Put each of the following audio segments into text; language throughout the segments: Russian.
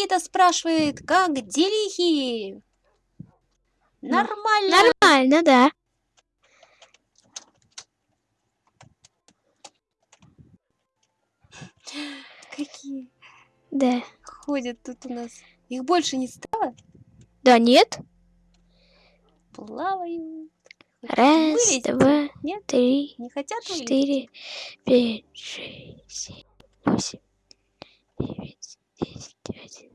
Никита спрашивает, как делихи? Нормально. Нормально, да. Какие Да. ходят тут у нас. Их больше не стало? Да нет. Плавают. Раз, Вылезть? два, Нет? три, Не хотят четыре, пять, шесть, семь, восемь, девять, десять, одиннадцать.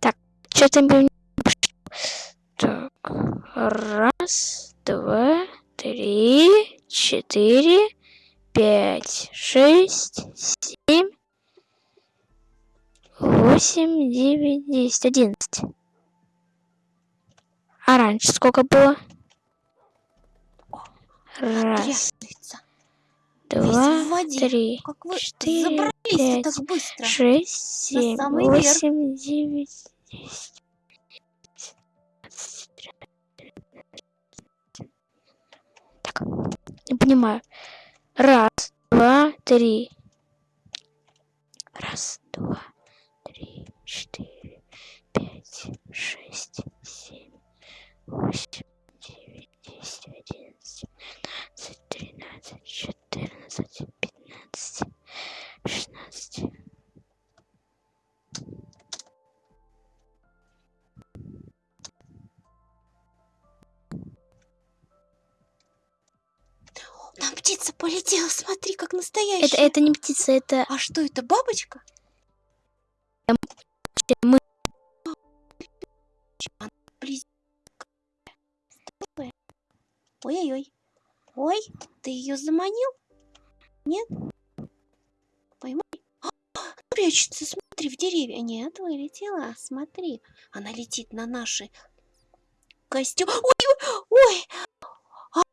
Так, что-то мы... Так, раз, два, три, четыре, пять, шесть, семь, восемь, девять, десять, одиннадцать. А раньше сколько было? Раз, Трясется. Два, три, четыре, пять, так быстро? шесть, семь, восемь, девять, десять. Так, не понимаю. Раз, два, три. Раз, два, три, четыре, пять, шесть, семь, восемь, девять, десять, одиннадцать, тринадцать, четырнадцать, пятнадцать, шестнадцать. Там птица полетела, смотри, как Это, настоящая. это не птица, это А что это, бабочка? мы. Ой-ой-ой. Ой, ты ее заманил? Нет? Поймай. А, прячется, смотри, в деревья. Нет, вылетела. Смотри, она летит на наши костюм. Ой, ой, ой.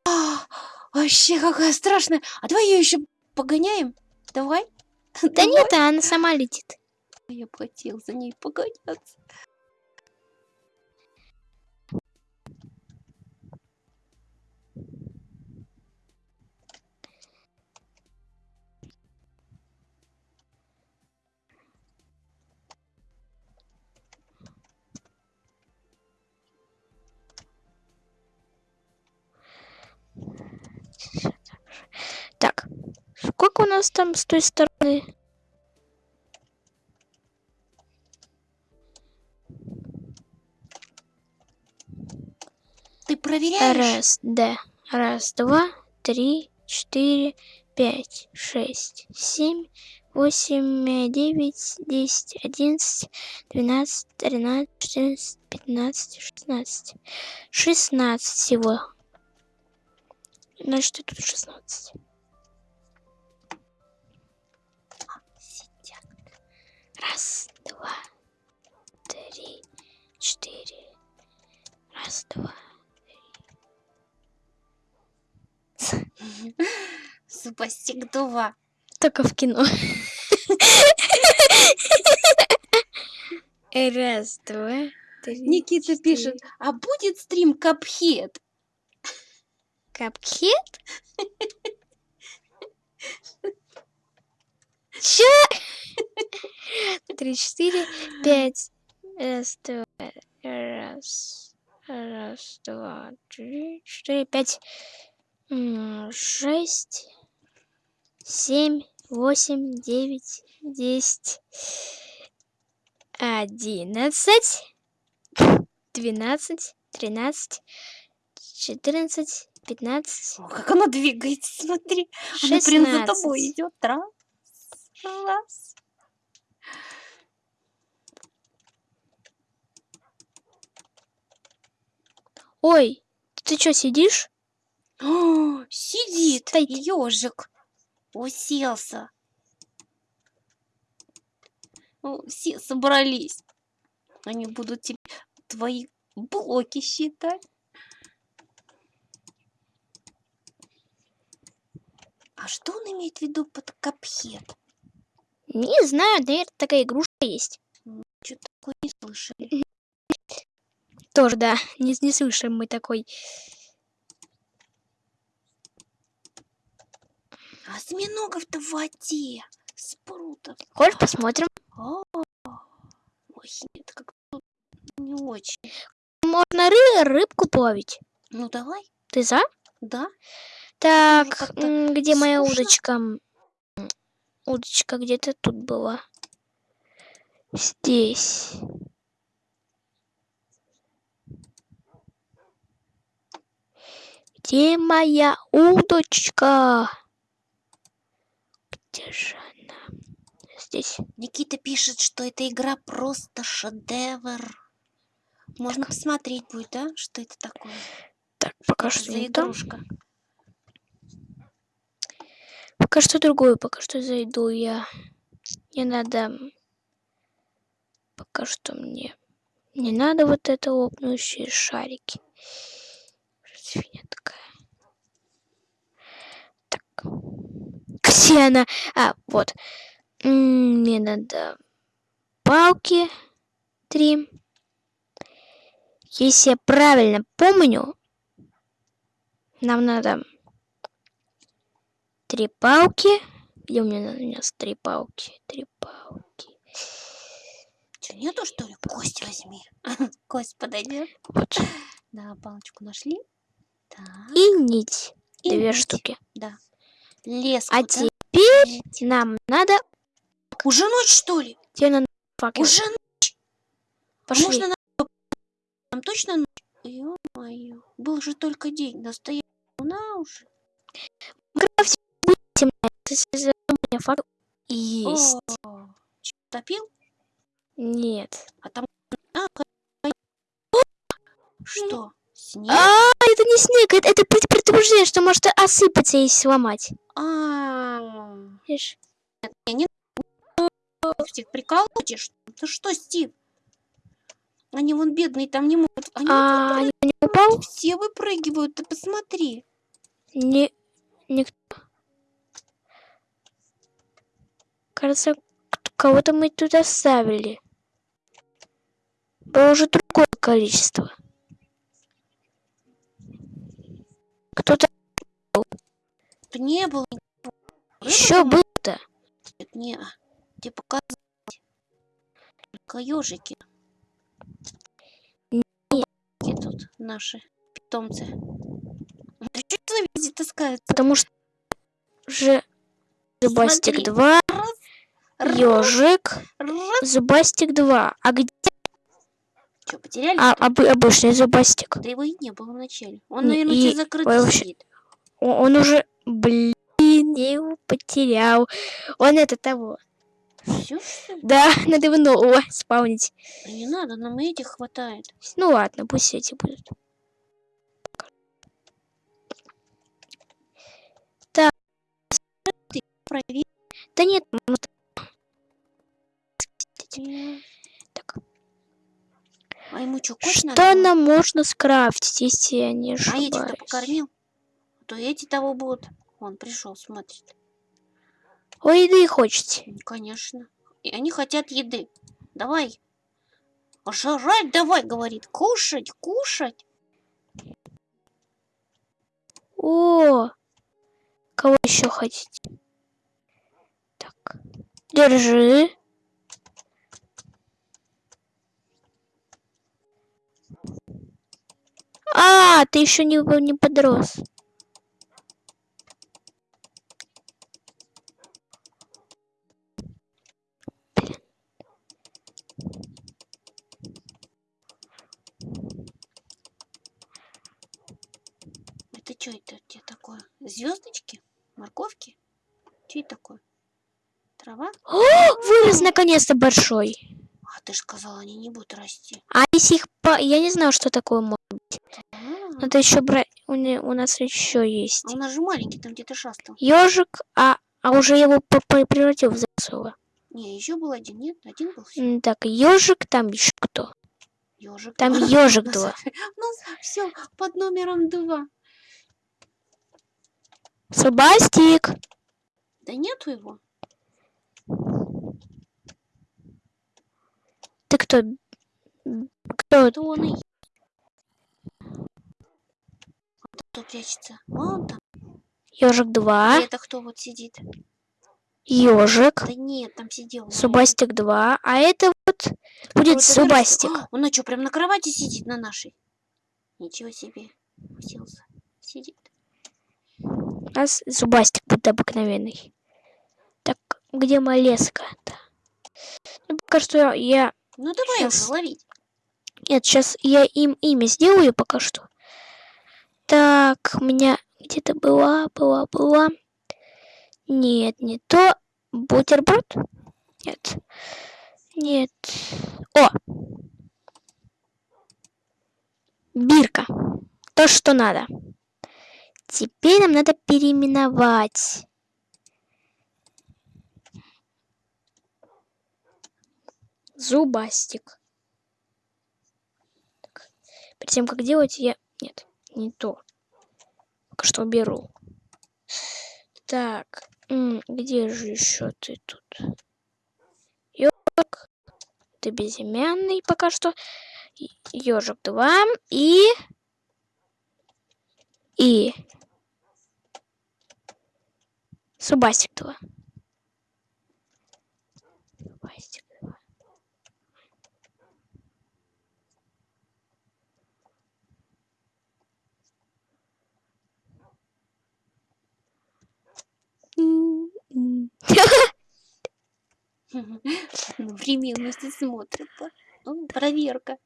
А, вообще какая страшная. А давай ее еще погоняем. Давай. Да Давай. нет, она сама летит. Я хотел за ней погоняться. Сколько у нас там с той стороны? Ты проверяешь? Раз, да. Раз, два, три, четыре, пять, шесть, семь, восемь, девять, десять, одиннадцать, двенадцать, тринадцать, четырнадцать, пятнадцать, шестнадцать. Шестнадцать всего. Значит, тут шестнадцать. Раз, два, три, четыре. Раз, два. Супостик два. Только в кино. Раз, два, три. Никита четыре. пишет, а будет стрим Капхед? Капхед? Чё? Три, четыре, пять. Раз, два, раз, раз, два, три, четыре, пять, шесть, семь, восемь, девять, десять, одиннадцать, двенадцать, тринадцать, четырнадцать, пятнадцать, О, как она двигается, смотри. Она прям за тобой идет. Раз, раз. Ой, ты чё, сидишь? О, сидит Стоит. ежик. Уселся. О, Все собрались. Они будут тебе твои блоки считать. А что он имеет в виду под капхет? Не знаю, наверное, такая игрушка есть. Что-то такое не слышали. Тоже, да, не, не слышим мы такой. Осьминогов-то в воде. Спрута. Хочешь, посмотрим? А, Ой, нет, как не очень. Можно ры- рыбку половить. Ну давай, Ты за? да. Так, где моя удочка? Удочка где-то тут была. Здесь. Где моя удочка? Где же она? Здесь. Никита пишет, что эта игра просто шедевр. Можно посмотреть будет, да? Что это такое? Так, пока что за не то. Пока что другую, пока что зайду я. Не надо. Пока что мне не надо вот это лопнущие шарики. Фигня такая? Так. Где она? А, вот. Мне надо палки три. Если я правильно помню, нам надо три палки. Где у меня, у меня три палки? Три палки. Что, нету, что ли? Кость возьми. Кость подойдет. Вот. Да, палочку нашли. Так. И нить. и Две нить. штуки. Да. Леску, А да? теперь Нить. нам надо... Уже ночь, что ли? Тебе надо факел. Уже ночь. Пошли. Можно на... Там точно ночь? Ё-моё. Был же только день. Настоящая луна уже. В За- у меня факел есть. О, топил? Нет. А там... Что? Снег? А, это не снег, это, это пред- предупреждение, что может осыпаться и сломать. А, Видишь? Стив, прикалываешь? Ты что, Стив? Они вон бедные там не могут. Они А, не упал? все выпрыгивают, ты посмотри. Не, никто. Кажется, кого-то мы тут оставили. Было уже другое количество. Кто-то Тут не было никого. Еще был-то. нет, Не, тебе показывать. Только ежики. Где тут наши питомцы? Да что везде таскаются? Потому что уже Смотри. 2, Раз, ежик. Зубастик 2. А где Что, потеряли? а, обы- обычный Зубастик? Да его и не было вначале. Он, наверное, и тебе закрытый вообще- Он уже, блин, я его потерял. Он это того. Все, что ли? Да, надо его нового спавнить. Да не надо, нам этих хватает. Ну ладно, пусть эти будут. Проверь. Да нет, м, так. А ему что, Что надо? нам можно скрафтить, если я не А этих-то ошибаюсь? покормил? А то эти того будут. Он пришел, смотрит. Ой, еды хочете. Конечно. И они хотят еды. Давай. Жрать давай, говорит. Кушать, кушать. О, кого еще хотите? Так, держи. А, ты еще не, не подрос. Это что это у тебя такое? Звездочки? Морковки? Что это такое? Трава? О, вырос наконец-то большой. А ты же сказала, они не будут расти. А если их по... Я не знаю, что такое может. А, Надо еще брать. У, не- у нас еще есть. а у нас же маленький, там где-то шастал. Ежик, а, а уже его по- по- превратил в взрослого. Не, еще был один, нет? Один был всё. М, Так, ежик, там еще кто? Ежик. Там ежик У два. у нас все под номером два. Собастик. Да нету его. Ты кто? Кто? Это он и. А кто прячется? Вон там. Ежик 2. И это кто вот сидит? ежик, Да нет, там сидел. Зубастик 2, а это вот будет Вот это Зубастик. А, Он на что, прям на кровати сидит на нашей? Ничего себе. Уселся. Сидит. У нас Зубастик будет обыкновенный. Так, где моя леска-то? Ну, пока что я... Ну давай Щас. уже ловить. Нет, сейчас я им имя сделаю пока что. Так, у меня где-то была, была, была. Нет, не то. Бутерброд? Нет. Нет. О! Бирка. То, что надо. Теперь нам надо переименовать. Зубастик. Так. Перед тем, как делать, я... Нет, не то. Пока что уберу. Так, где же еще ты тут? Ёжик. Ты безымянный пока что. Ежик 2 и... И... Субастик 2. Субастик 2. Одновременности смотрят. да? Ну, проверка.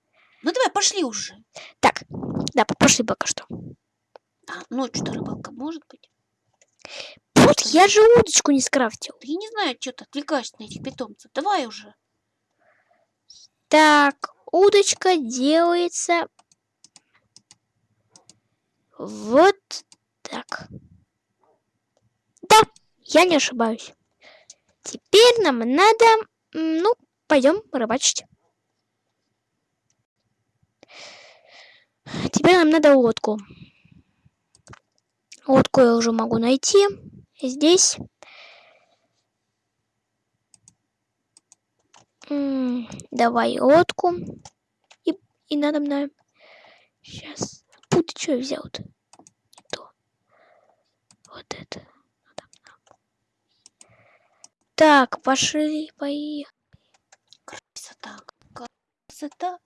Ну давай, пошли уже. Так, да, пошли пока что. А, ночью-то рыбалка может быть? Вот, я же удочку не скрафтил. Я не знаю, что ты отвлекаешься на этих питомцев. Давай уже. Так, удочка делается вот так. Да, я не ошибаюсь. Теперь нам надо, ну, пойдем рыбачить. Теперь нам надо лодку. Лодку я уже могу найти. Здесь. Давай лодку. И, и надо мной. Сейчас. Фу, ты что взял-то? Вот это. Так, пошли, поехали. Красота. Красота.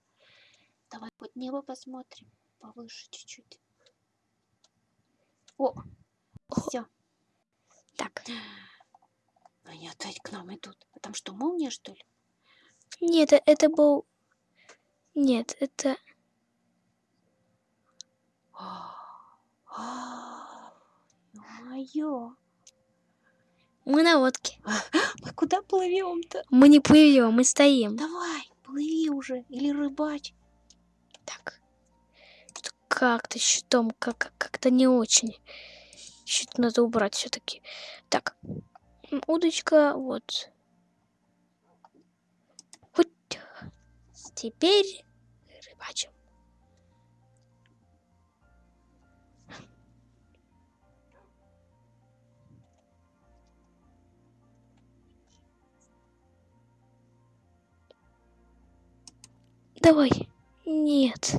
Давай под небо посмотрим. Повыше чуть-чуть. О, все. Так. Они опять к нам идут. А там что, молния, что ли? Нет, это был... Нет, это... Ё-моё. Мы на лодке. Мы куда плывем-то? Мы не плывем, мы стоим. Давай, плыви уже. Или рыбачь. Так. Как-то щитом как- как-то не очень. Щит надо убрать все-таки. Так. Удочка, вот. Вот. Теперь рыбачим. Давай. Нет.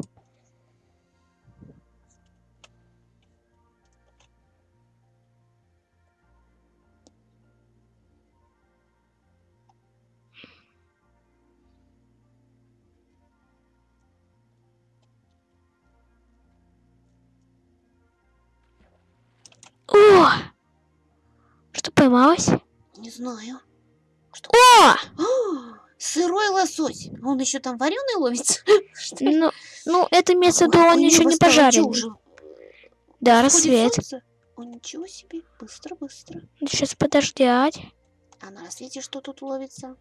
О! Что поймалось? Не знаю. О! Сырой лосось. Он еще там вареный ловится? Ну, ну это виду, Ой, он еще не уже? Да, рассвет. О, ничего себе. Быстро, быстро. Сейчас подождать. А на рассвете что тут ловится?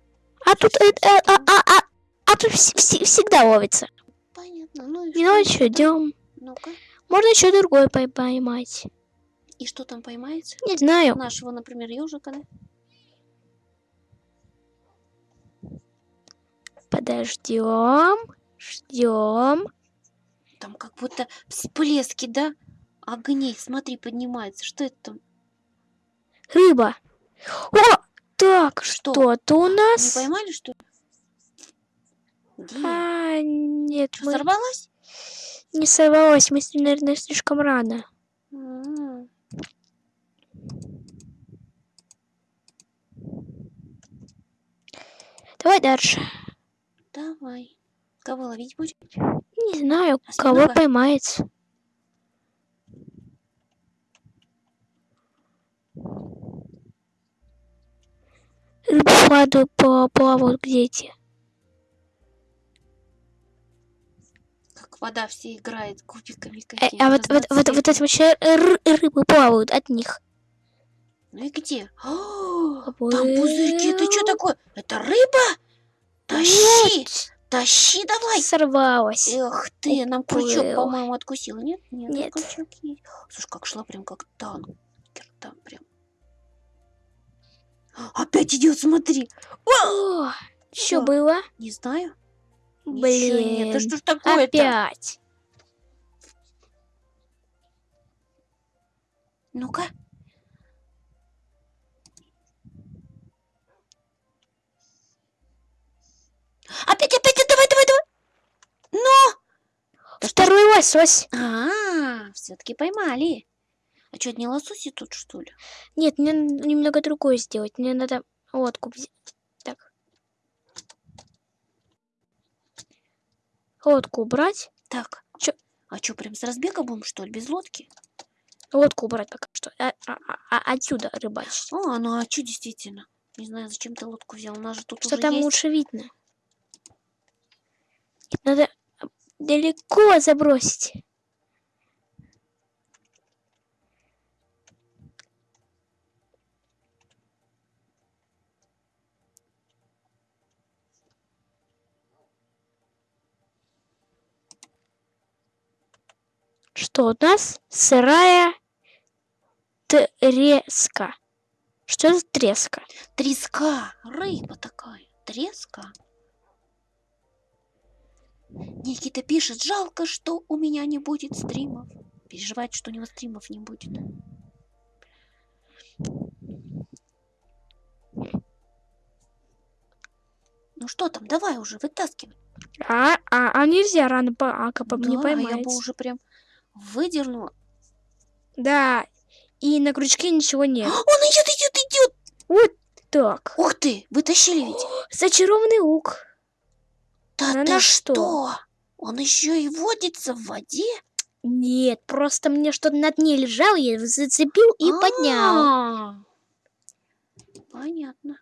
А тут, э, э, а, а, а, а тут вс- вс- всегда ловится. Понятно. Ну и И ну идем. Ну-ка. Можно еще другой пой- поймать. И что там поймается? Не знаю. Нашего, например, ежика, да? Подождем. Ждем. Там как будто всплески, да? Огней, смотри, поднимается. Что это там? Рыба. О! Так, Что? что-то у Не нас. поймали, что ли? Где? А, нет, Что, мы сорвалась? не сорвалось. Мы, наверное, слишком рано. Давай дальше. Давай. Кого ловить будем? Не знаю, А кого Осьминога? поймается. Рыбы в воду пла- плавают где эти. Как вода все играет кубиками какими а вот, вот, вот, вот эти вообще ры- рыбы плавают от них. Ну и где? О, там пузырьки, это что такое? Это рыба? Тащи, тащи давай. сорвалась. Эх ты, нам крючок, по-моему, откусила, нет? Нет, Нет. крючок есть. Слушай, как шла прям как танкер там прям. Опять идет, смотри. О, что было? Не знаю. Ничего нет. Да Блин, что ж такое-то? опять. Ну-ка. Опять, опять, давай, давай, давай. Ж- Второй лосось. А, все-таки поймали. А что, не лососи тут, что ли? Нет, мне надо немного другое сделать. Мне надо лодку взять. Так. Лодку убрать. Так. Чё? А что, прям с разбега будем, что ли, без лодки? Лодку убрать пока что. А- а- а- а- отсюда рыбачить. А, ну а что действительно? Не знаю, зачем ты лодку взял, у нас же тут Что там есть. лучше видно. Надо далеко забросить. Что у нас? Сырая треска. Что за треска? Треска, рыба такая, треска. Никита пишет, жалко, что у меня не будет стримов. Переживает, что у него стримов не будет. Ну что там, давай уже, вытаскивай. А, а, а нельзя рано по, а, КП не Да, поймать. я бы уже прям выдернула. Да, и на крючке ничего нет. Он идет, идет, идет. Вот так. Ух ты, вытащили ведь. Зачарованный лук. Да Ну ты на что? что? Он еще и водится в воде? Нет, просто мне что-то на дне лежало, я его зацепил и поднял. А, Понятно.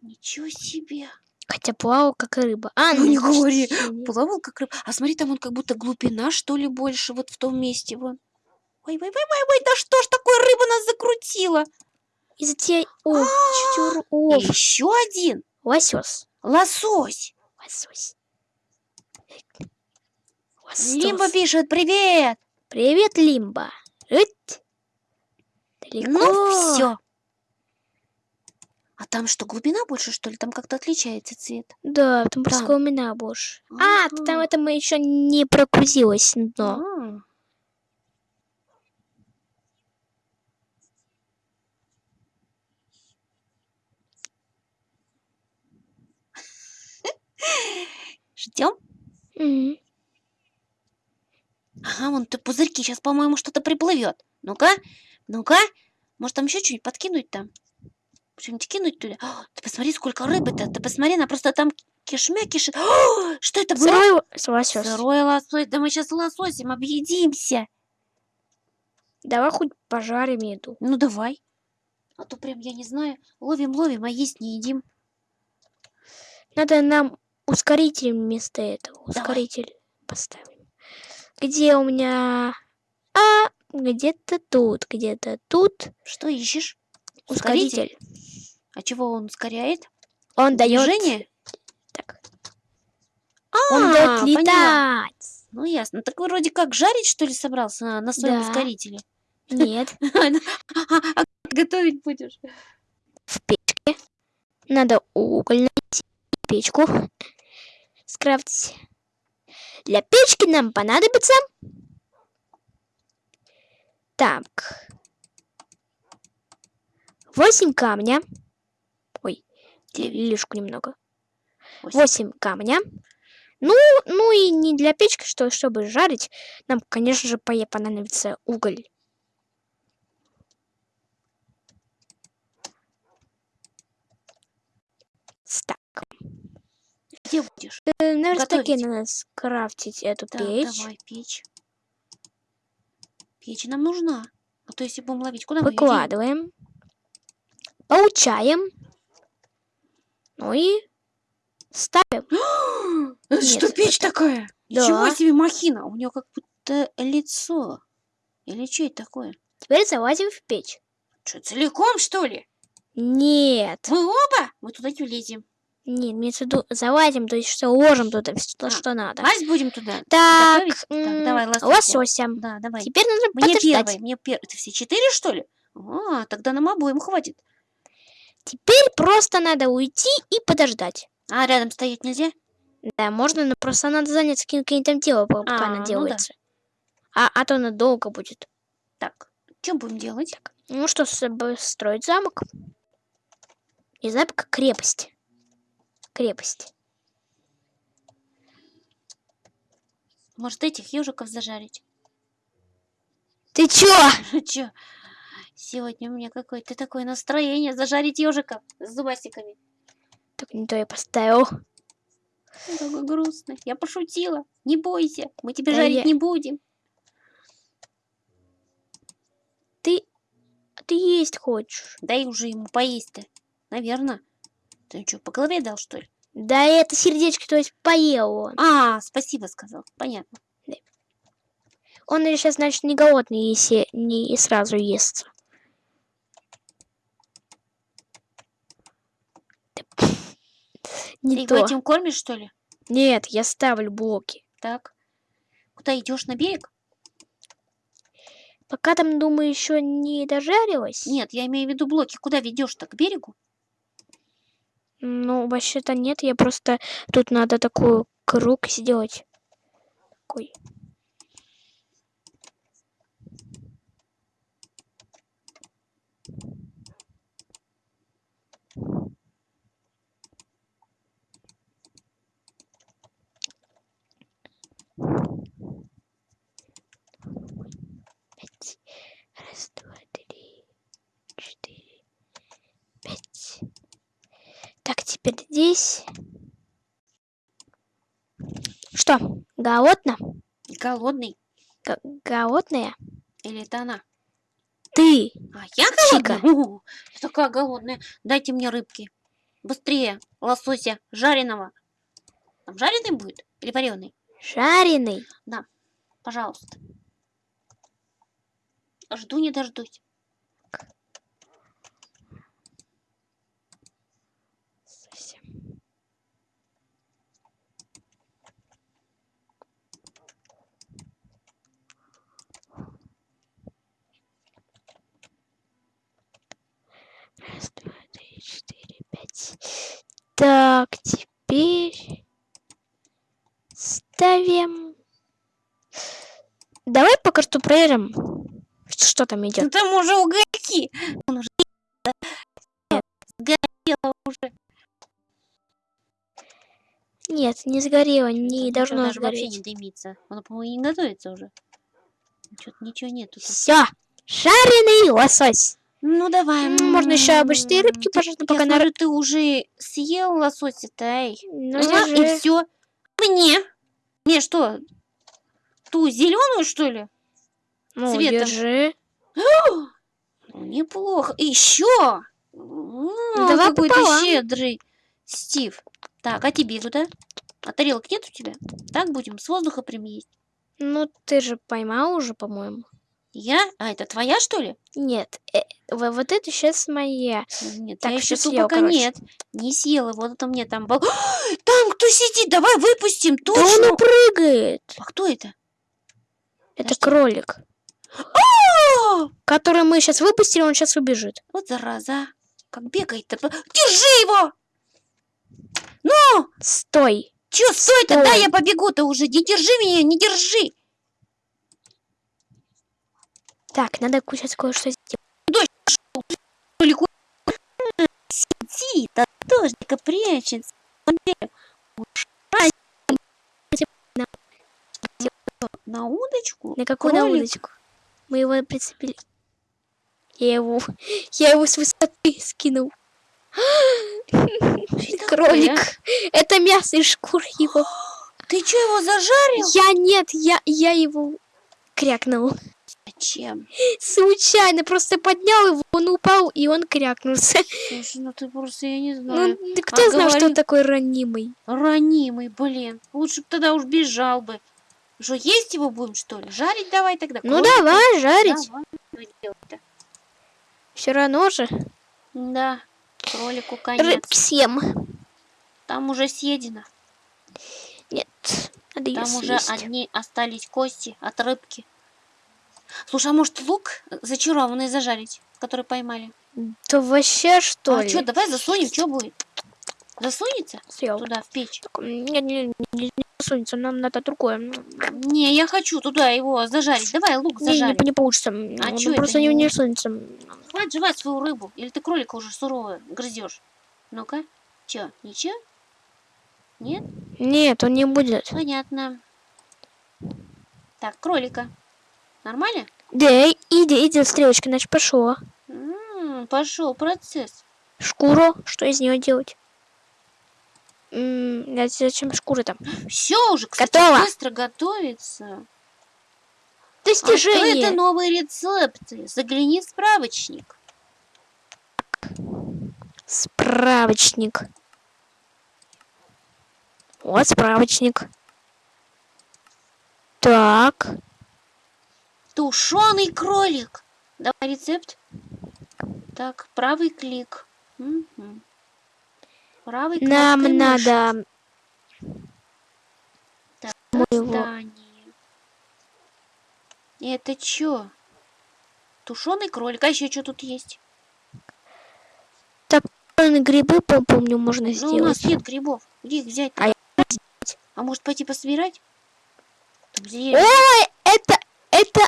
Ничего себе. Хотя плавал как рыба. А, Ну, не значит, говори. Плавал как рыба. А смотри, там он как будто глубина, что ли, больше вот в том месте. Вон. Ой, ой, ой, ой, ой, да что ж такое, рыба нас закрутила. Из-за тебя... О, А, чуть улов. Еще один. Лосось. Лосось. Лосось. Лосось. Лимба пишет, привет. Привет, Лимба. Эть. Далеко. Ну, все. А там что, глубина больше, что ли? Там как-то отличается цвет. Да, там просто глубина больше. А, там это мы еще не прогрузилось дно. А. Ждем. Ага, вон то пузырьки. Сейчас, по-моему, что-то приплывет. Ну-ка, ну-ка. Может, там еще что-нибудь подкинуть там? Что-нибудь кинуть туда? О, ты посмотри, сколько рыбы-то. Ты посмотри, она просто там кишмя кишит. О, что это было? Сырой лосось. Сырой лосось. Да мы сейчас лососем объедимся. Давай хоть пожарим еду. Ну, давай. А то прям, я не знаю, ловим-ловим, а есть не едим. Надо нам ускоритель вместо этого. Давай. Ускоритель поставим. Где у меня... А, где-то тут, где-то тут. Что ищешь? Ускоритель. А чего он ускоряет? Он дает... Движение? Так. А, Он дает поняла. летать. Ну, ясно. Так вроде как жарить, что ли, собрался на, на своем Да. ускорителе? Нет. А как готовить будешь? В печке. Надо уголь. Печку. Скрафтить. Для печки нам понадобится... Так. Восемь камня. Ой, лишку немного. Восемь. Восемь камня. Ну, ну и не для печки, что, чтобы жарить, нам, конечно же, понадобится уголь. Где будешь? Э, На верстаке надо скрафтить эту Так, печь. давай, печь. Печь нам нужна. А то если будем ловить, куда мы? Выкладываем. Получаем. Ну и ставим. Это что, печь это- такая? Ничего Да. себе махина. У нее как будто лицо. Или что это такое? Теперь залазим в печь. Что, целиком, что ли? Нет. Мы оба? Мы туда не влезем. Нет, в виду залазим, то есть что ложим туда все, А, что надо. Лазь будем туда. Так? Так, давай, лосось. лосося. Да, давай. Теперь надо Мне подождать. первый, мне первый. Это все четыре, что ли? А, тогда нам обоим хватит. Теперь просто надо уйти и подождать. А рядом стоять нельзя? Да, можно, но просто надо заняться каким- каким-то делом, пока А, она ну да. делается. а, а то она долго будет. Так, что будем делать? Ну что, с- б- строить замок? Не замок, крепость. Крепость. Может, этих ежиков зажарить? Ты чё? Чё? Сегодня у меня какое-то такое настроение зажарить ежиков с зубастиками. Так не то я поставил. Ну, Как грустно. Я пошутила. Не бойся, мы тебя Да жарить я- не будем. Ты... Ты есть хочешь. Дай уже ему поесть-то. Наверное. Ты что, по голове дал, что ли? Да это сердечко, то есть поел он. А, спасибо сказал. Понятно. Он сейчас, значит, не голодный, если не сразу ест. Ты Не его то. этим кормишь, что ли? Нет, я ставлю блоки. Так. Куда идешь на берег? Пока там, думаю, еще не дожарилась. Нет, я имею в виду блоки. Куда ведешь-то? К берегу? Ну, вообще-то нет, я просто... Тут надо такой круг сделать. Такой. Теперь здесь. Что, голодно? Голодный. Г- голодная? Или это она? Ты! А, я голодная? Я такая голодная. Дайте мне рыбки. Быстрее. Лосося. Жареного. Там жареный будет? Или вареный? Жареный. Пожалуйста. Жду не дождусь. Раз, два, три, четыре, пять. Так, теперь ставим. Давай пока что проверим, что там идет. Ну, Там уже угольки. Он уже сгорело уже. Нет, не сгорело, не Ничего должно даже вообще сгореть. не дымится. Оно, по-моему, не готовится уже. Что-то ничего нету. Все, жареный лосось. Ну давай. М, можно ещё обычные рыбки, пожалуйста, пока на ты уже съел лосося-то, эй. Ну, и все. Мне? Мне что? Ту зеленую, что ли? Ну, цветом. держи. Ну, Неплохо. Еще. давай какой ты пополам. щедрый, Стив. Так, а тебе куда? А тарелок нет у тебя? Так будем с воздуха прям есть. Ну, ты же поймал уже, по-моему. Я? А, это твоя, что ли? Нет, э, во- вот это сейчас моя. Нет, Так, я еще съел, пока короче. нет. Не съела. Вот это мне там был. Там кто сидит? Давай выпустим. Да он Точно. прыгает. А кто это? Это Подожди. кролик. О, Который мы сейчас выпустили, он сейчас убежит. вот зараза. Как бегает-то. Держи его! Ну, Стой. чё, стой-то? Стой. Да, я побегу-то уже. Не держи меня, не держи. Так, надо сейчас кое-что сделать. Толику. Сидит, а дождика прячется. На удочку? На какую на Кролик? удочку? Мы его прицепили. Я его, я его с высоты скинул. Кролик. а? Это мясо из шкур его. Ты что, его зажарил? Я нет, я, я его крякнул. Зачем? Случайно просто поднял его, он упал, и он крякнулся. Слушай, ну ты просто, я не Ну, знаю. ты кто А знал, что он говорит- такой ранимый? Ранимый, блин. Лучше бы тогда уж бежал бы. Что, есть его будем, что ли? Жарить давай тогда? Ну кролика? давай, жарить. Давай? Все равно же. Да, кролику конец. Рыбки съем. Там уже съедено. Нет, надо Там уже съесть. одни остались кости от рыбки. Слушай, а может лук зачарованный зажарить, который поймали? То вообще что а ли? что, давай засунем, что будет? Засунется Съел. туда, в печь? Нет, не, не, не засунется, нам надо другое. Не, Не, я хочу туда его зажарить. Давай лук не, зажарим. не получится. А Он чё просто не, не- не сунется. Хватит жевать свою рыбу. Или ты кролика уже сурово грызешь? Ну-ка. Чё, ничего? Нет? Нет, он не будет. Понятно. Так, кролика. Нормально? Да, иди, иди, стрелочка, значит, пошло. пошел процесс. Шкуру, что из нее делать? М, да зачем шкура там? Все уже, кстати, Готово. быстро готовится. Достижение. Открыты новые рецепты. Загляни в справочник. Справочник. Вот справочник. Так. Тушеный кролик. Давай рецепт. Так, правый клик. Мгм. Правый Нам кнопкой мыши. надо Так, создание. Это чё? Тушеный кролик. А еще что тут есть? грибы, по- помню, можно Ну, у нас сделать. нет грибов. Где их взять? А А может пойти пособирать? Ой, это, это,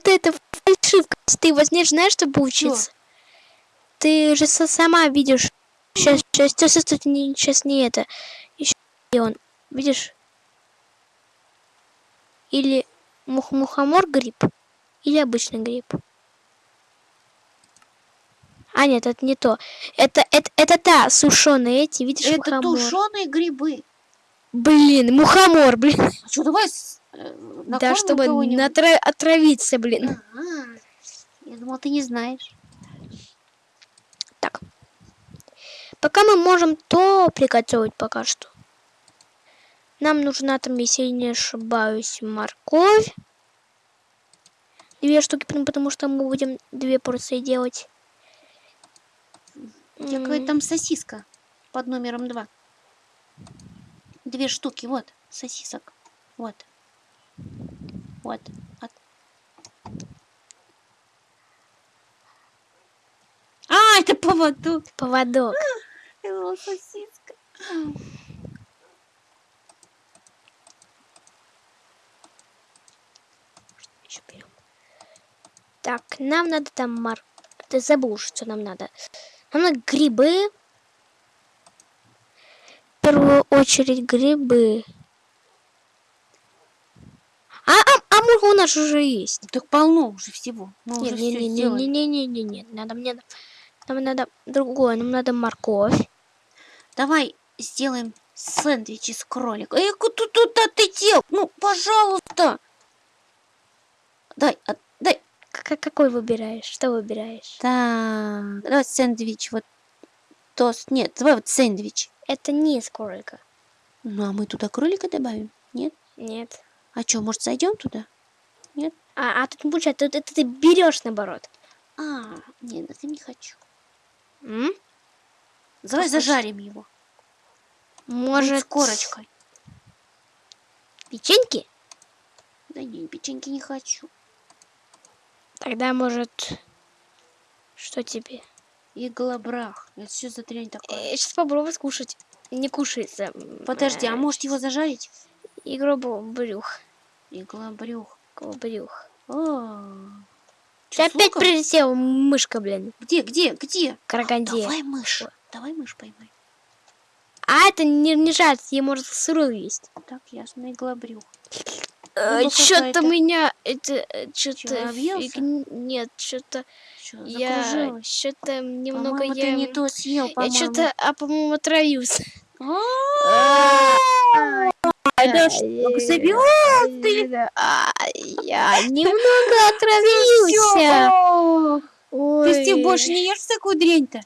это, это фальшивка. Ты возьмешь, знаешь, что получится? Ты же са- сама видишь. Сейчас, сейчас, сейчас, сейчас, не, сейчас не это. Еще он, видишь? Или мух мухомор гриб, или обычный гриб. А нет, это не то. Это, это, это та сушеные эти, видишь, Это мухомор. тушеные грибы. Блин, мухомор, блин. А что, давай э, да, накормим чтобы натра- отравиться, блин. Ага. Я думал, ты не знаешь. Так. Пока мы можем то приготовить пока что. Нам нужна там, если я не ошибаюсь, морковь. Две штуки, потому что мы будем две порции делать. Какая-то там сосиска под номером два. Две штуки, вот, сосисок. Вот. Вот. От- А, это поводок. Поводок. Это была сосиска. Берем. Так, нам надо там мор... Ты забыл, что нам надо. Нам надо грибы. В первую очередь грибы. А, а, муха у нас уже есть. Так полно уже всего. Мы уже Не, не, все не, не, сделали. не, не, не, не, надо мне, нам надо другое, нам надо морковь. Давай сделаем сэндвич из кролика. Эй, куда туда ты дел? Ну, пожалуйста. Дай, дай. Какой выбираешь? Что выбираешь? Так, давай сэндвич, вот тост. Нет, давай вот сэндвич. Это не из кролика. Ну, а мы туда кролика добавим? Нет? Нет. А что, может, зайдем туда? А, а тут не получается, тут это ты берешь наоборот. А, нет, это не хочу. М? Давай хочешь? зажарим его. Может, с корочкой. печеньки? Да не, печеньки не хочу. Тогда, может, что тебе? Иглобрах. Это что за трень такая? сейчас попробую скушать. Не кушается. Подожди, а может его зажарить? Игру брюх. Иглобрюх. Брюх. О, Ты чё, с опять прилетела, мышка, блин. Где, где, где? Караганде. Давай мышь. Давай мышь поймай. А это не, не жать, ей может сырую есть. Так, ясно, иглобрюх. Рыба Что-то какая-то. меня это что-то объелся? нет, что-то я что-то немного я ты не то съел, я по-моему. что-то, а по-моему отравился. Да что? А, Я немного отравился. Ты, Стив, больше не ешь такую дрянь-то?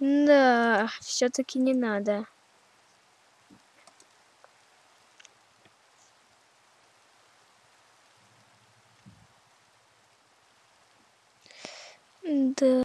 Да, все-таки не надо. Да.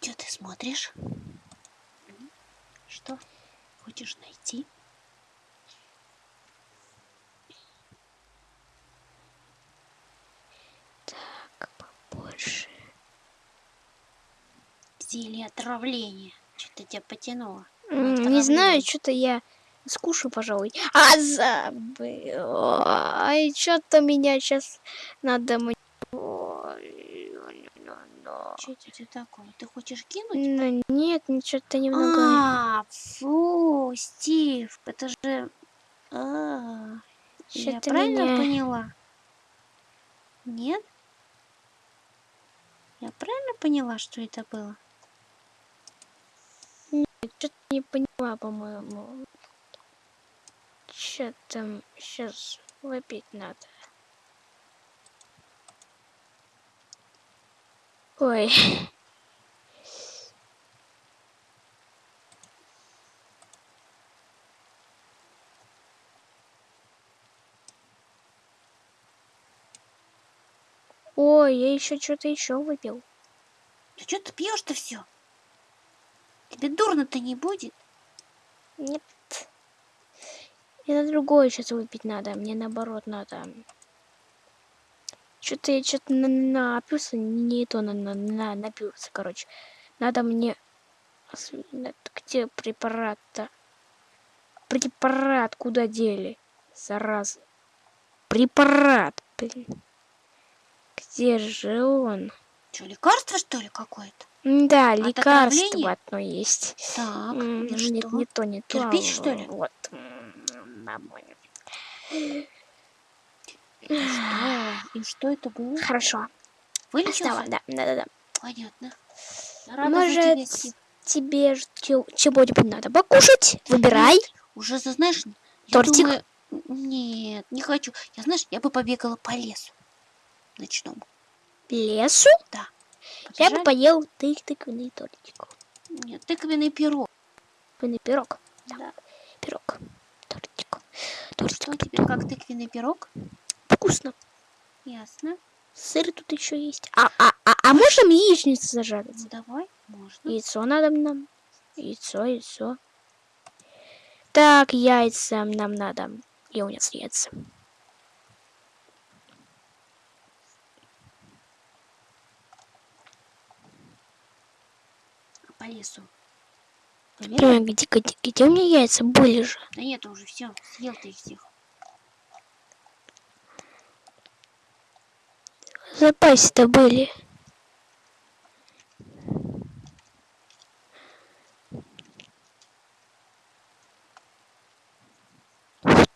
Что ты смотришь? Что? Хочешь найти? Так, побольше. Зелье отравления. Что-то тебя потянуло. Не знаю, что-то я скушаю, пожалуй. А забыл. Ай, что-то меня сейчас надо Что это такое? Ты хочешь кинуть? Ну, нет, что-то немного. А, фу, Стив, это же... А, я правильно меня- поняла? Нет? Я правильно поняла, что это было? Что-то не поняла, по-моему. Что там сейчас выпить надо? Ой. Ой, я еще что-то еще выпил. Да что ты пьешь-то все? Тебе дурно-то не будет? Нет. На другое сейчас выпить надо. Мне наоборот надо. Что-то я что-то на напился, не то на, на, на- напился, короче. Надо мне... Где препарат-то? Препарат куда дели? Зараза. Препарат, блин. Где же он? Что, лекарство, что ли, какое-то? Да, От лекарство отравления? одно есть. Так, и Нет, что? не то, не то. Кирпич, что ли? Вот. М, нормально. И что? И что это было? Хорошо. Вылечился? Да, да, да, да. Понятно. Рада Может, тебе чё- чего-нибудь надо покушать? Выбирай. Уже, знаешь, я Тортик? думаю, нет, не хочу. Я, знаешь, я бы побегала по лесу ночному. Лесу? Я Побежали? бы поел тык тыквенный тортик. Нет, тыквенный пирог. Тыквенный пирог. Да. Пирог. Тортик. Что Тортик. тебе, как тыквенный пирог? Вкусно. Ясно. Сыр тут еще есть. А, а, а, а можем яичницу зажарить? Ну, давай, можно. Яйцо надо нам. Яйцо, яйцо. Так, яйца нам надо. И у нас яйца. А по лесу. Ой, где, где, где у меня яйца были же? Да нет, уже все, съел ты их всех. В запасе-то были. Вот.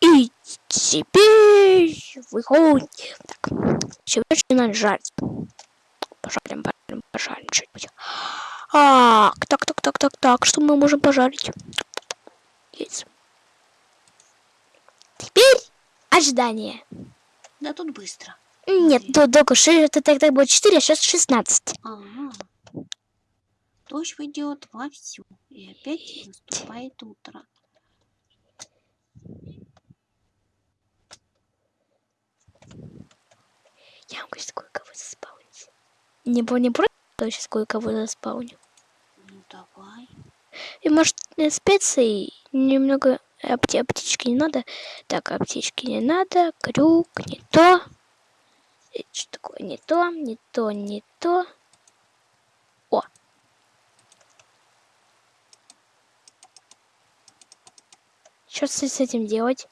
И теперь выходим. Так, чего надо жарить? Пожарим, пожарим, пожарим что-нибудь. А, так, так, так, так, так, что мы можем пожарить? Яйца. Теперь ожидание. Да тут быстро. Нет, Смотри. до, ши- это тогда будет 4, а сейчас 16. Ага. Дождь идет вовсю. И опять наступает утро. Я могу сейчас кое-кого заспаунить. Не, не я сейчас кое-кого заспауню. Ну давай. И может э, специи немного Апте, аптечки не надо. Так, аптечки не надо. Крюк, не то. Э, Что такое? Не то, не то, не то. О! Что с этим делать?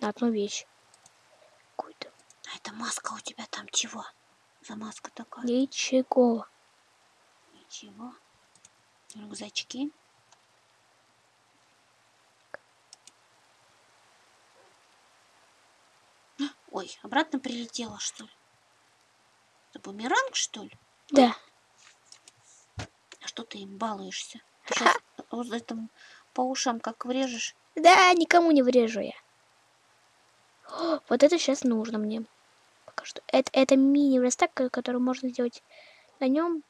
На одну вещь. Какую-то. А эта маска у тебя там чего? За маска такая? Ничего. Ничего. Рюкзачки. Ой, обратно прилетела, что ли? Это бумеранг, что ли? Да. А что ты им балуешься? Ты сейчас вот этому по ушам как врежешь. Да, никому не врежу я. О, вот это сейчас нужно мне. Пока что. Это, это мини-верстак, ко- который можно сделать на нем.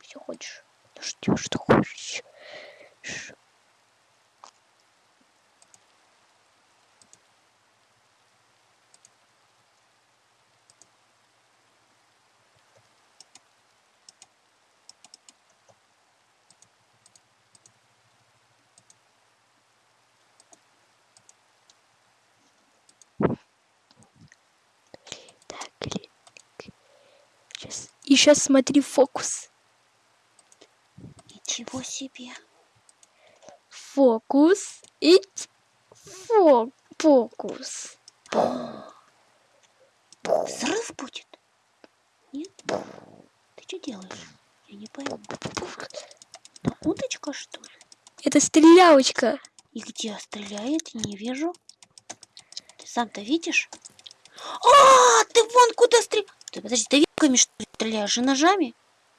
Все хочешь. Ну что, что хочешь. Ш- Так, или... Сейчас. Смотри фокус. Ничего себе. Фокус. И... Фо... Фокус. Взрыв будет? Нет? Ты что делаешь? Я не пойму. Это удочка, что ли? Это стрелялочка. И где стреляет? Не вижу. Ты сам-то видишь? А, ты вон куда стреляешь. Ты подожди, ты вилками что ли стреляешь? И ножами?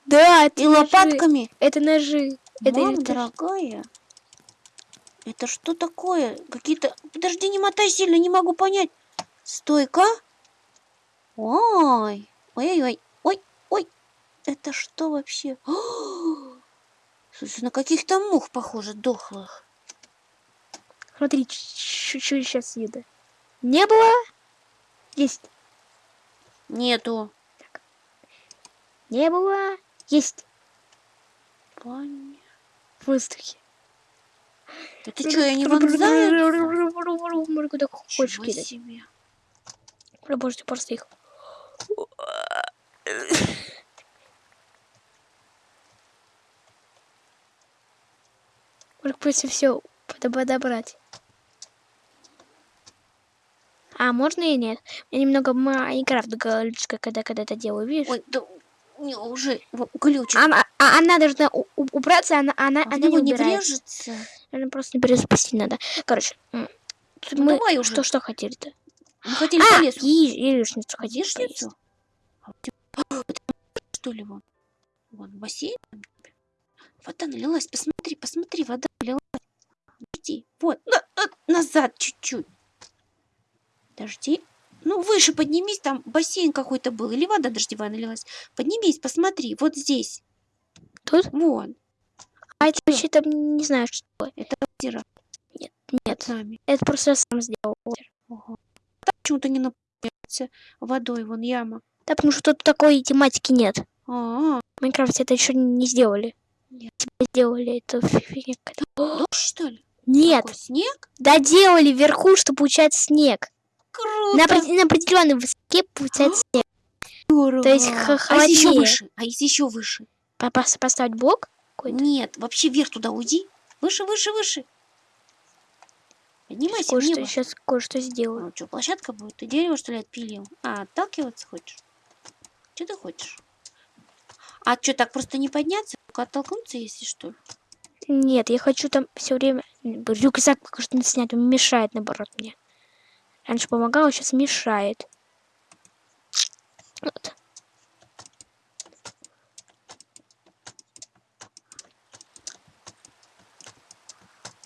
Да, это И ножи. лопатками? Это ножи. Это, Мам, дорогая. Это что такое? Какие-то... Подожди, не мотай сильно, не могу понять. Стойка? Ой. Ой-ой-ой. Ой, ой. Это что вообще? О! Слушай, на каких-то мух похоже, дохлых. Смотри, чуть-чуть сейчас еда. Не было? Есть. Нету. Не было? Есть. Понятно. В воздухе. Да ты что, я не вонзаю? Можно куда хочешь кидать. себе. Ты просто их. Можно просто все подобрать. А, можно и нет? Меня немного Майнкрафт глючка, когда, когда это делаю, видишь? Ой, да не, уже глючит. Она, а- она должна у- у- убраться, она, она, А она не не врежется. Она просто не перезапустить надо. Короче, Ну, мы давай уже. что, что хотели-то? Мы хотели А, по лесу. яи- яичницу хотели. Яичницу? Что ли вон? Вон бассейн? Вода налилась. Посмотри, посмотри, вода налилась. Подожди. Вот. на- на- назад чуть-чуть. Подожди. Ну, выше поднимись, там бассейн какой-то был. Или вода дождевая налилась. Поднимись, посмотри. Вот здесь. Тут? Вон. А это вообще там не знаю, что такое. Это озеро Нет, с нами. это просто я сам сделал. Ого. Там почему-то не наполняется водой. Вон яма. Да, потому что тут такой тематики нет. А, -а, В Майнкрафте это еще не сделали. Нет. Типа сделали это фигня какая-то. -а. дождь, что ли? Нет, Какой снег? доделали вверху, что получается снег. Круто. На, на определенной высоте получается снег. Здорово. То есть х- а если еще холоднее. выше? А если еще выше? По- пос- Поставить блок. Нет, вообще вверх туда уйди. Выше, выше, выше. Поднимайся в Кое-что, небо. сейчас кое-что сделаю. Ну что, площадка будет? Ты дерево, что ли, отпилил? А, отталкиваться хочешь? Что ты хочешь? А что, так просто не подняться? Только оттолкнуться, если что? Нет, я хочу там все время рюкзак пока что не снять, он мешает, наоборот, мне. Раньше помогал, сейчас мешает. Вот.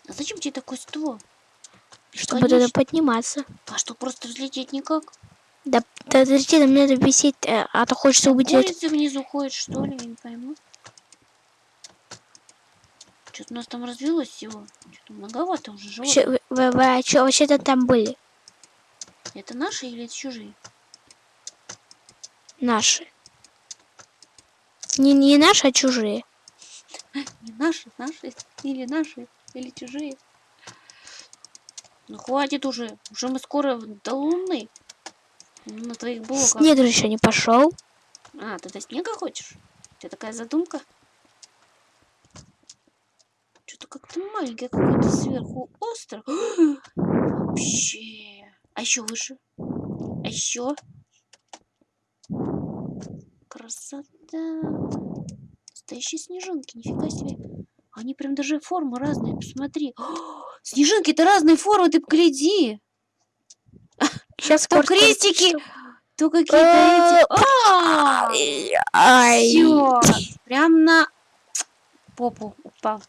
А зачем тебе такой ствол? Чтобы туда Бесконечно. подниматься. А что, просто взлететь никак? Да, да подожди, там надо висеть, э, а то хочется убить это. Курица внизу ходит, что ли? Я не пойму. Что-то у нас там развилось всего. Что-то многовато уже животных. Вы- вы- вы, а вообще-то там были? Это наши или это чужие? Наши. Не, не наши, а чужие. Не наши, наши или наши, или чужие. Ну хватит уже. Уже мы скоро до Луны. На твоих блоках. Снег же еще не пошел. А, ты до снега хочешь? У тебя такая задумка? Что-то как-то что-то маленькое какое-то сверху остров. Вообще. А еще выше. А еще. Красота. Настоящие снежинки, нифига себе. Они прям даже формы разные, посмотри. Снежинки-то разные формы, ты погляди. Сейчас То крестики, то какие-то эти. А. Всё, прям на попу упал.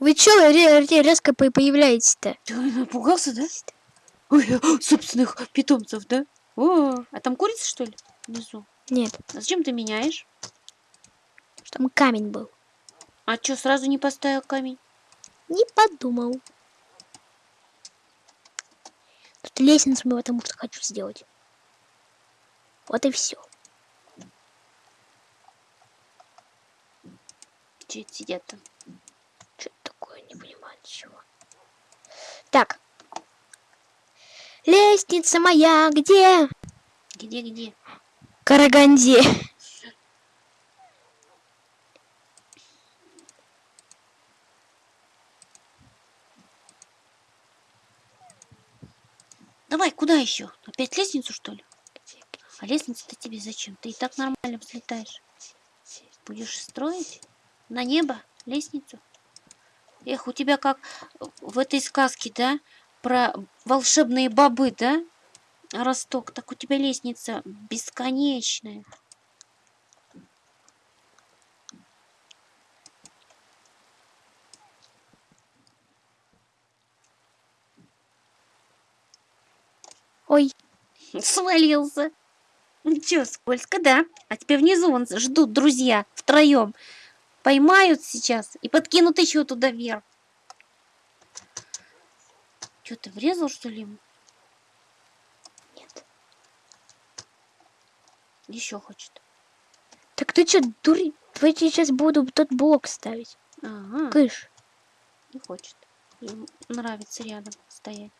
Вы чё ре- ре- резко по- появляетесь-то? Ты напугался, да? Ой, собственных питомцев, да? О, а там курица, что ли, внизу? Нет, А зачем ты меняешь? там камень был. А чё, сразу не поставил камень? Не подумал. Тут лестницу мы потому что хочу сделать. Вот и все. Это сидят там? Ничего. Так. Лестница моя где? Где-где? Караганде. Давай, куда еще? Опять лестницу, что ли? А лестница-то тебе зачем? Ты и так нормально взлетаешь. Будешь строить? На небо? Лестницу? Эх, у тебя как в этой сказке, да? Про волшебные бобы, да? Росток. Так у тебя лестница бесконечная. Ой, Свалился. Чё, скользко, да? А тебя внизу вон ждут друзья втроем. Поймают сейчас и подкинут еще туда вверх. Чё, ты врезал, что ли? нет. Еще хочет. Так ты что, дури? Я сейчас буду тот блок ставить. Ага, Кыш. не хочет. Ему нравится рядом стоять.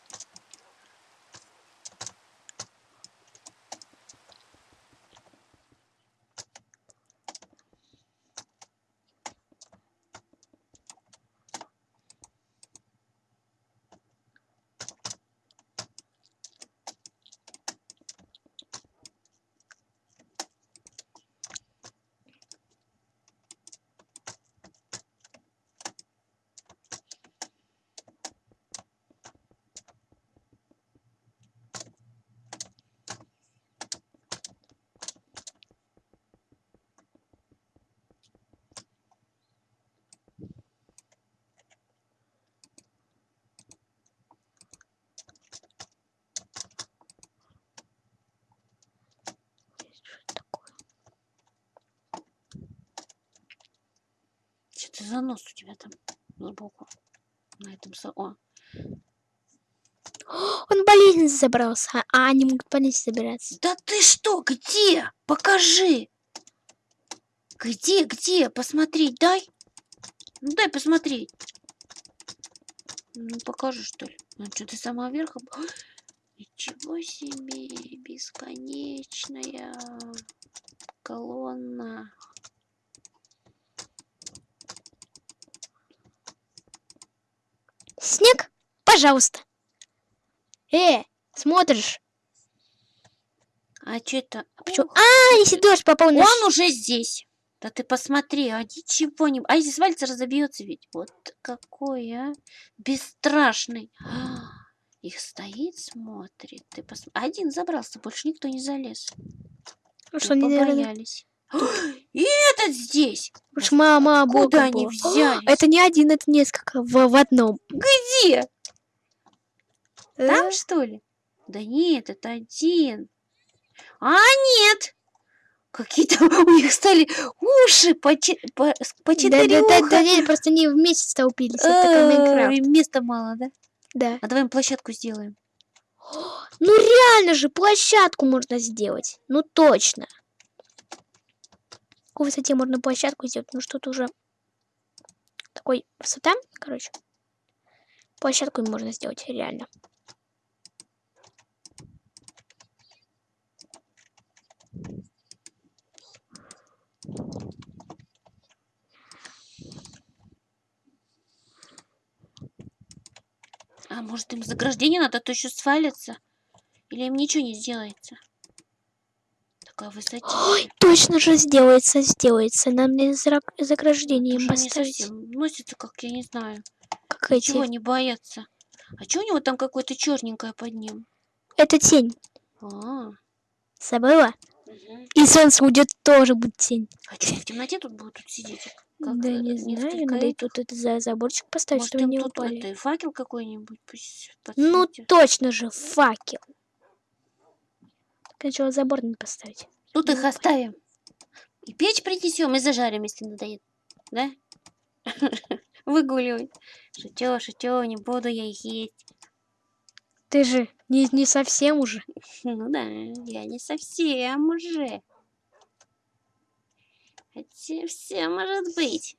Что ты за нос у тебя там сбоку? На этом со... О, Он лестнице забрался, а они могут лестнице забираться. Да ты что, где? Покажи. Где, где? Посмотреть дай. Ну дай посмотреть. Ну покажи, что ли. Ну что, ты сама верхом? Ничего себе, бесконечная колонна. Снег? Пожалуйста. Э, смотришь? А что это? Почему? Ух, А, если дождь попал на... Он уже здесь. Да ты посмотри, а ничего не... А если свалится, разобьется ведь. Вот какой, а? Бесстрашный. А, Их стоит, смотрит. Ты пос... Один забрался, больше никто не залез. Ну что, не побоялись. И этот здесь. Уж мама, Откуда бока они взялись? Это не один, это несколько в, в одном. Где? Там, Э, что ли? Да нет, это один. А, нет. Какие-то у них стали уши по, че- по, по Да, четыре да, да, уха. да, нет, просто они вместе столпились. Это такой Ой, Майнкрафт. Места мало, да? Да. А давай им площадку сделаем. Ну реально же, площадку можно сделать. Ну точно какой высоте можно площадку сделать, ну что-то уже такой высота, короче. Площадку можно сделать, реально. А может им заграждение надо, то еще свалится? Или им ничего не сделается? Такая высотища. Ой, точно же сделается, сделается. Нам не заграждение они поставить. носятся, как я не знаю. Как Чего эти. не боятся? А что у него там какое-то черненькое под ним? Это тень. А, Забыла? мгм. И солнце уйдет, тоже будет тень. а что, в темноте тут будут тут сидеть? Как, да э, не знаю, надо и этих? тут это за заборчик поставить, Может, чтобы не упали. это, факел какой-нибудь Ну точно же, факел. Сначала забор надо поставить. Тут не их упали. оставим. И печь принесем и зажарим, если надоест. Да? Выгуливать. Шутё, шутё, не буду я их есть. Ты же не, не совсем уже. Ну да, я не совсем уже. Хотя все может быть.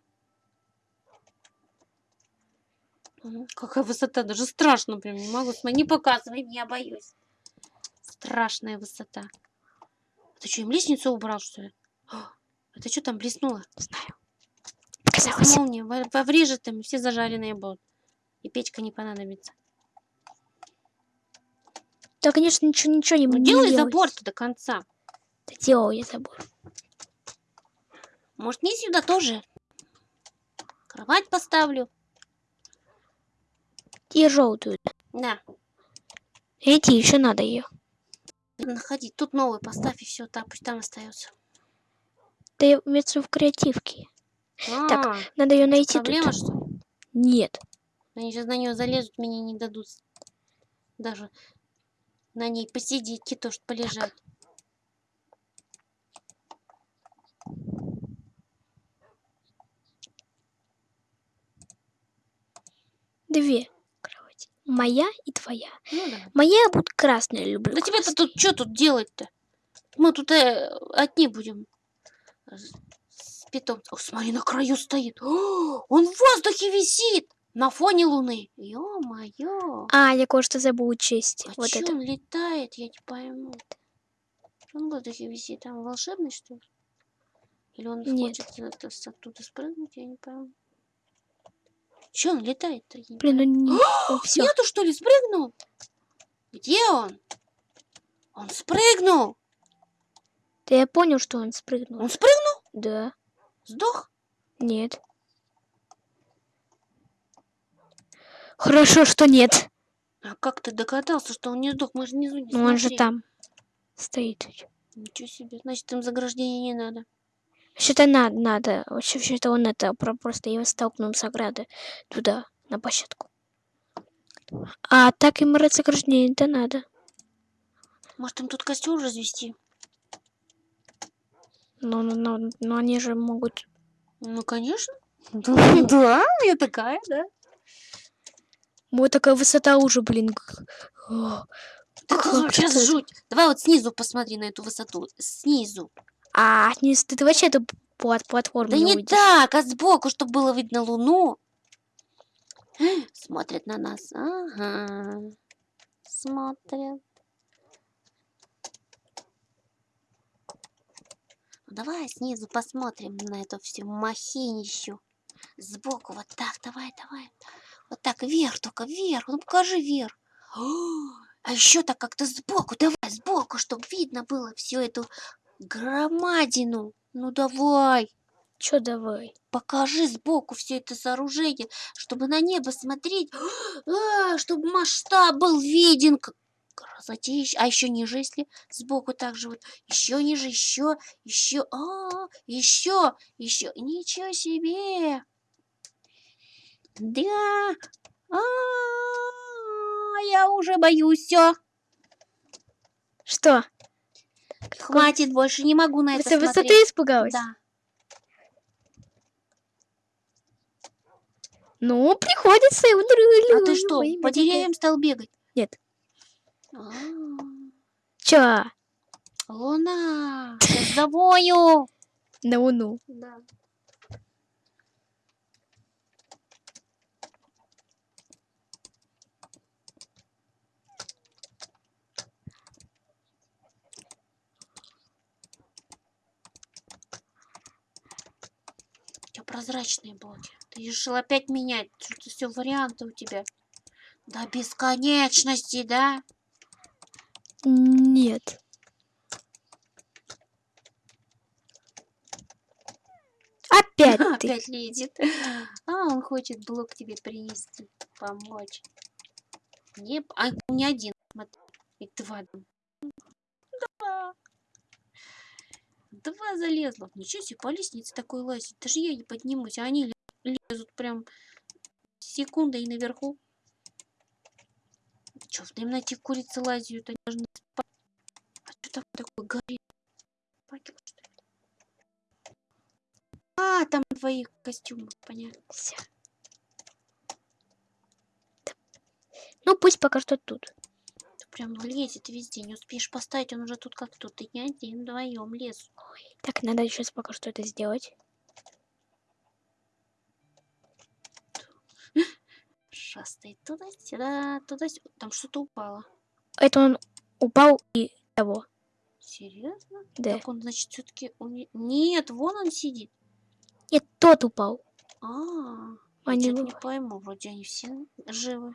Какая высота, даже страшно прям, не могу смотреть. Не показывай, я боюсь. Страшная высота. Ты что, им лестницу убрал, что ли? А, Это что там блеснуло? Знаю. Сейчас Показалось. молния поврежет им, все зажаренные будут. И печка не понадобится. Да, конечно, ничего, ничего не Ну не делай делай. забор-то до конца. Да делал я забор. Может, не сюда тоже? Кровать поставлю. И желтую. Да. Эти еще надо ее. Находи. Тут новый поставь, и все, так, пусть там остается. Да я имеется в креативке. Так, А, Надо ее найти проблема, тут. что ли? Нет. Они сейчас на нее залезут, мне не дадут. Даже на ней посидеть, китош полежать. Две кровати. Моя и твоя. Ну да. Моя буду красная люблю. Да тебе-то тут что тут делать-то? Мы тут э, одни будем. С питомцем. О, смотри, на краю стоит. О, он в воздухе висит. На фоне луны. Ё-моё. А, я кое-что забыл учесть. А вот чё это. он летает, я не пойму. Он в воздухе висит. Там волшебный, что ли? Или он Нет. хочет оттуда спрыгнуть, я не пойму. Чё он летает-то? Не Блин, ну не... Нету, что ли, спрыгнул? Где он? Он спрыгнул! Да я понял, что он спрыгнул. Он спрыгнул? Да. Сдох? Нет. Хорошо, что нет. А как ты догадался, что он не сдох? Мы же внизу не Но он же там стоит. Ничего себе. Значит, им заграждения не надо. Вообще-то надо, надо. Вообще, вообще-то он это про- просто его столкнул с ограды туда, на площадку. А так им разограждение это надо. Может, им тут костер развести? Но, но, но, но они же могут... Ну, конечно. Да, я такая, да. Вот такая высота уже, блин. вообще это? жуть. Давай вот снизу посмотри на эту высоту. Снизу. А, не, ты, ты вообще эту плат, платформу Да не не так, а сбоку, чтобы было видно луну. Смотрят на нас. Ага. Смотрят. Ну, давай снизу посмотрим на эту всю махинищу. Сбоку, вот так, давай, давай. Вот так, вверх, только вверх. Ну покажи вверх. А еще так как-то сбоку, давай, сбоку, чтобы видно было всю эту громадину. Ну давай. Чё давай? Покажи сбоку все это сооружение, чтобы на небо смотреть, а, чтобы масштаб был виден. Красотища. А еще ниже, если сбоку также вот, еще ниже, еще, еще, а, еще, еще. Ничего себе! Да, а, я уже боюсь, все. Что? Хватит, больше не могу на это Высо- высоты смотреть. испугалась? Да. Ну, приходится. А ты что, по деревьям стал бегать? Нет. А, Чё? Луна, я завою. На луну. Да. Прозрачные блоки. Ты решил опять менять. Что-то все варианты у тебя. До бесконечности, да? Нет. Опять ты. Опять лезет. А, он хочет блок тебе принести, помочь. Не, а не один, смотри. Там. Два. Два залезло. Ничего себе, по лестнице такой лазить. Даже я не поднимусь, а они ле- лезут прям секундой и наверху. Че, в темноте курицы лазят, они должны спать. А что там такое горит? А, там двоих костюмов, понятно. Ну, пусть пока что тут. Прям лезет везде, не успеешь поставить, он уже тут как тут. Ты не один, вдвоем лез. Так, надо еще пока что это сделать. Шастает туда-сюда, туда-сюда. Там что-то упало. Это он упал и того. Серьезно? Да. Так он, значит, все-таки... Нет, вон он сидит. Нет, тот упал. А, А я не не пойму, вроде они все живы.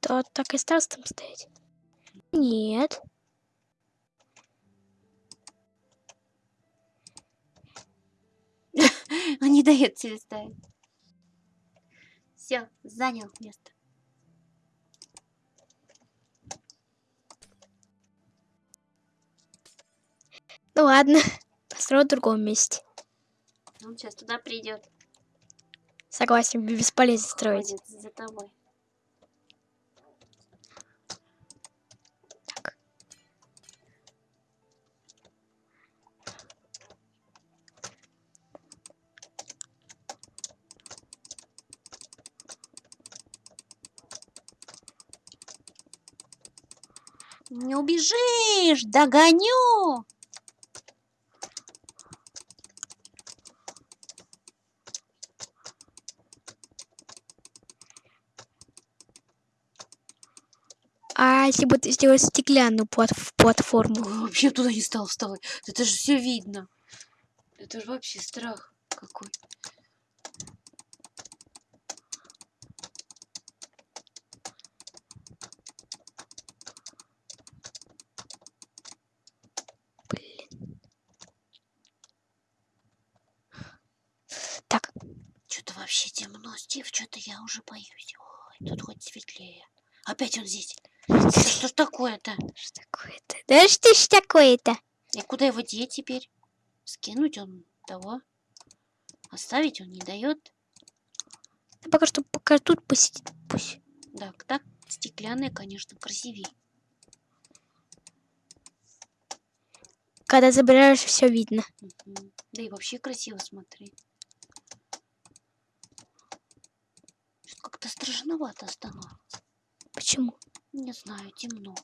Тот так и остался там стоять. Нет. Он не дает тебе ставить. Все, занял место. Ну ладно. Построю в другом месте. Он сейчас туда придет. Согласен, бесполезно строить. За тобой. Так. Не убежишь, догоню. А если бы ты сделать стеклянную плат- платформу? Ой, Вообще туда не стал вставать. Это же все видно. Это же вообще страх какой. Блин. Так, Что-то вообще темно, Стив, что-то я уже боюсь. Ой, тут хоть светлее. Опять он здесь. Да что ж такое-то? что такое-то? Да что ж такое-то? И куда его деть теперь? Скинуть он того? Оставить он не дает. Да пока что пока тут посидит пусть. Так, так, стеклянная, конечно, красивее. Когда забираешь, все видно. Мгм. Да и вообще красиво, смотри. Как-то страшновато становится. Почему? Не знаю, темно.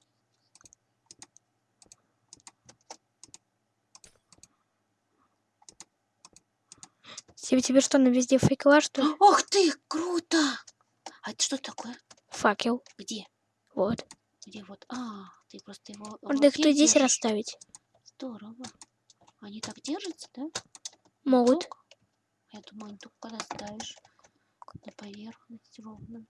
Тебе, тебе что, на везде факела, что ли? Ох ты, круто! А это что такое? Факел. Где? Вот. Где вот? А, ты просто его. Можно их тут здесь расставить. Здорово. Они так держатся, да? Могут. Я думаю, они только когда ставишь на поверхность ровно.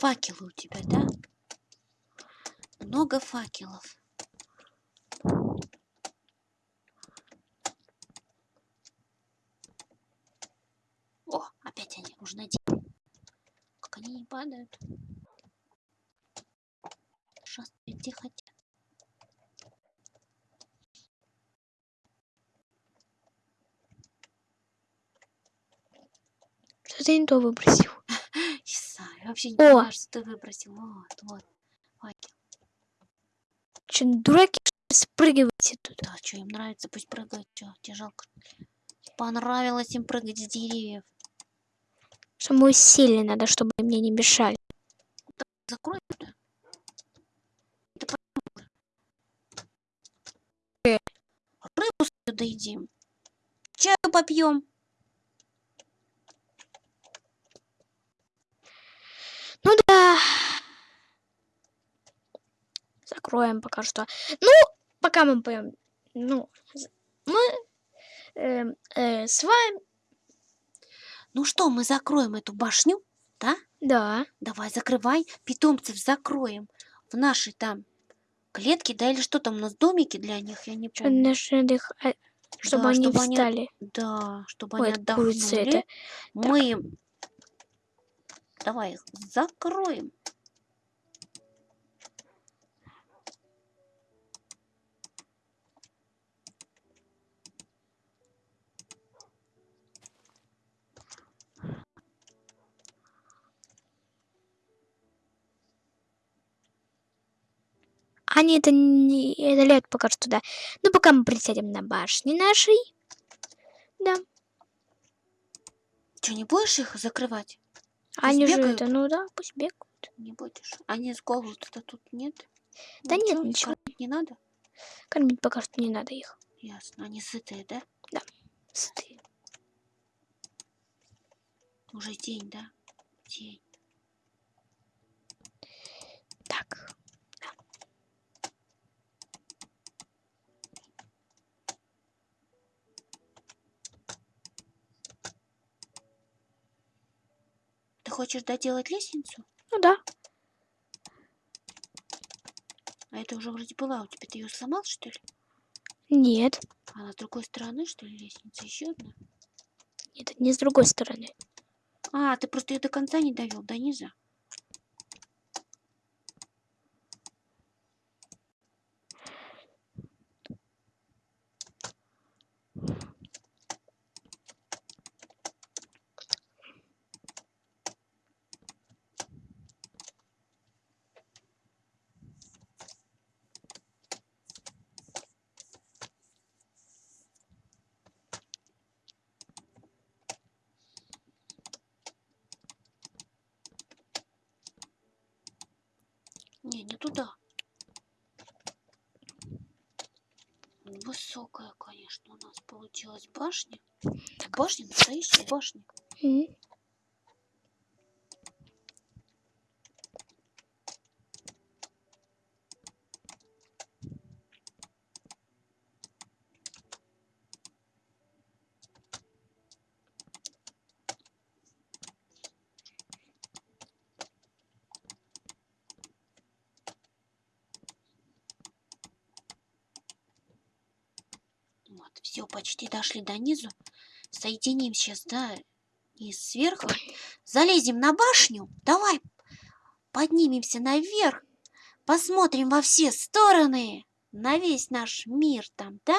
Факелы у тебя, да? Много факелов. О, опять они, уже найти. Как они не падают. Шастают где хотят. Что ты не то выбросил? Вообще не О! понимаю, что ты выбросил. Вот, вот. Факел. Че, дураки, спрыгивайте тут? Да, что им нравится, пусть прыгают. Что, тебе жалко? Понравилось им прыгать с деревьев. Самое усилие надо, чтобы мне не мешали. Закрой это. Рыбу свою доедим. Чаю попьем. Ну да. Закроем пока что. Ну, пока мы поем. Ну, мы э, э, с вами. Ну что, мы закроем эту башню, да? Да. Давай, закрывай. Питомцев закроем в нашей там клетке, да, или что там у нас, домики для них, я не помню. наши отдых- а, Чтобы Да, они чтобы они встали. Да, чтобы Ой, они отдохнули. это. Мы им... Давай их закроем. Они это не это лет пока что, да. Ну, пока мы присядем на башне нашей. Да. Что, не будешь их закрывать? Они же бегают? это, ну да, пусть бегают. Не будешь. Они с голоду-то тут нет? Да нет, ничего. кормить не надо? Кормить пока что не надо их. Ясно. Они сытые, да? Сытые. Уже день, да? День. Ты хочешь доделать лестницу? Ну да. А это уже вроде была у тебя. Ты ее сломал, что ли? Нет. А с другой стороны, что ли, лестница? Еще одна? Это не с другой стороны. А, ты просто ее до конца не довел, до низа. Не, не туда. Высокая, конечно, у нас получилась башня. Башня, настоящая башня. М. Вот, все, почти дошли до низу. Соединим сейчас, да, и сверху. Залезем на башню. Давай поднимемся наверх. Посмотрим во все стороны. На весь наш мир там, да?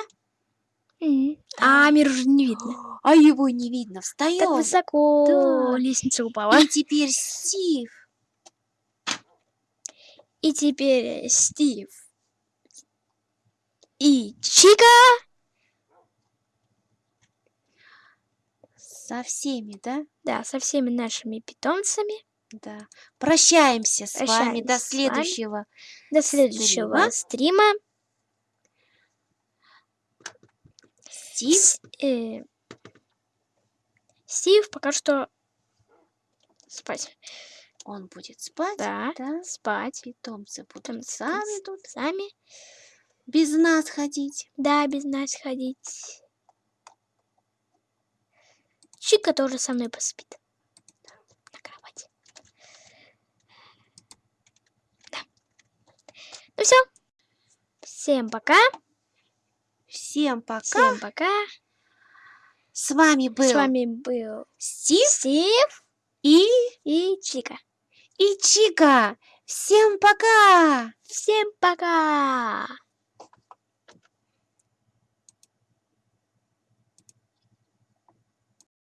М. Да. А, мир уже не видно. А его не видно. Так Встаем. высоко. Да. Лестница упала. И теперь Стив. И теперь Стив. И Чика. Со всеми, да? Да, со всеми нашими питомцами. Да. Прощаемся с вами. До следующего. До следующего стрима. Стив. С- э, Стив пока что спать. Он будет спать. Да, Да. спать. Питомцы будут Питомцы сами тут Сами. без нас ходить. Да, без нас ходить. Чика тоже со мной поспит. На кровати. Да. Ну все. Всем пока. Всем пока. Всем пока. С вами был С вами был Стив Стив и, и Чика. и Чика. Всем пока. Всем пока.